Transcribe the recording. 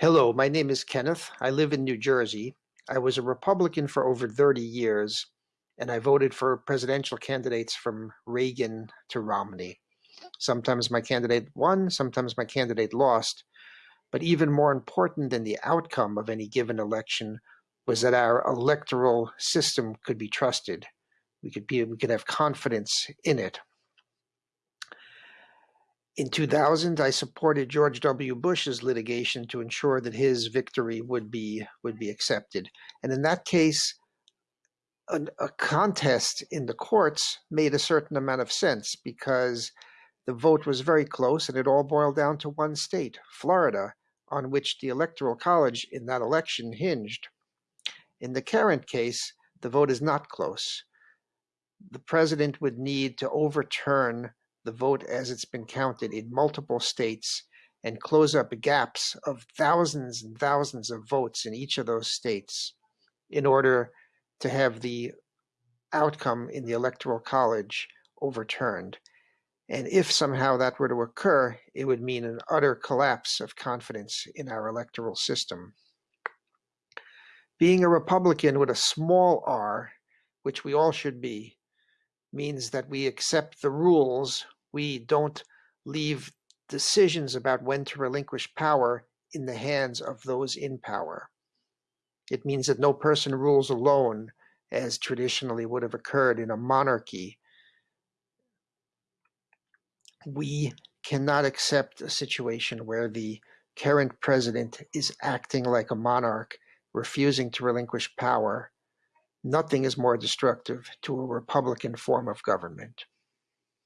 Hello, my name is Kenneth. I live in New Jersey. I was a Republican for over 30 years, and I voted for presidential candidates from Reagan to Romney. Sometimes my candidate won, sometimes my candidate lost. But even more important than the outcome of any given election was that our electoral system could be trusted. We could be we could have confidence in it. In 2000, I supported George W. Bush's litigation to ensure that his victory would be would be accepted. And in that case, a, a contest in the courts made a certain amount of sense because the vote was very close and it all boiled down to one state, Florida, on which the Electoral College in that election hinged. In the current case, the vote is not close. The president would need to overturn the vote as it's been counted in multiple states and close up gaps of thousands and thousands of votes in each of those states in order to have the outcome in the Electoral College overturned. And if somehow that were to occur, it would mean an utter collapse of confidence in our electoral system. Being a Republican with a small r, which we all should be, means that we accept the rules. We don't leave decisions about when to relinquish power in the hands of those in power. It means that no person rules alone, as traditionally would have occurred in a monarchy. We cannot accept a situation where the current president is acting like a monarch, refusing to relinquish power, Nothing is more destructive to a Republican form of government.